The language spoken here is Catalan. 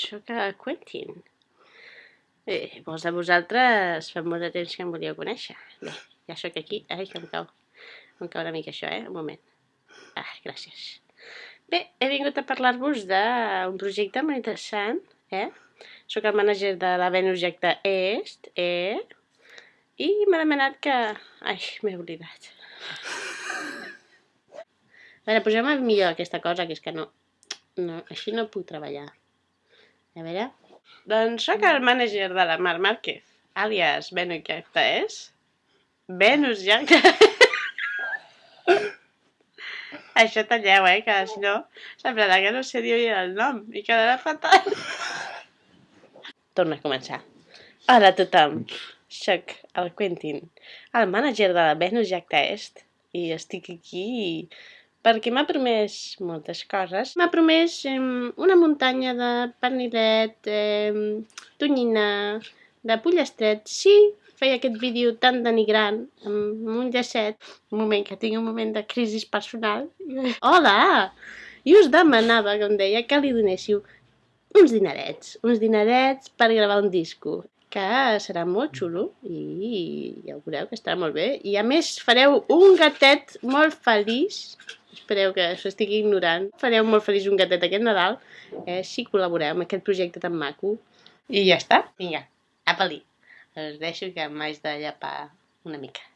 sóc a Quentin. Eh, molts de vosaltres fa molt de temps que em volíeu conèixer. Bé, ja sóc aquí. Ai, que em cau. Em cau una mica això, eh? Un moment. Ah, gràcies. Bé, he vingut a parlar-vos d'un projecte molt interessant, eh? Soc el mànager de la Venus Est, eh? I m'ha demanat que... Ai, m'he oblidat. A veure, posem millor aquesta cosa, que és que no... no així no puc treballar. A veure... Doncs sóc el mànager de la Mar Márquez, àlies Venus Jacta Est. Venus Jacta... Això talleu, eh, que si no semblarà que no sé dir el nom i quedarà fatal. Torna a començar. Hola a tothom, soc el Quentin, el mànager de la Venus Jacta Est i estic aquí perquè m'ha promès moltes coses. M'ha promès eh, una muntanya de pernilet, eh, tonyina, de pollastret, sí, feia aquest vídeo tan denigrant, amb un llacet, un moment que tinc un moment de crisi personal. Hola! I us demanava, com deia, que li donéssiu uns dinerets, uns dinerets per gravar un disco, que serà molt xulo i ja ho veureu que estarà molt bé. I a més fareu un gatet molt feliç, espereu que s'ho estigui ignorant, fareu molt feliç un gatet aquest Nadal, eh, si col·laboreu amb aquest projecte tan maco. I ja està, vinga, apa-li us deixo que m'haig de llapar una mica.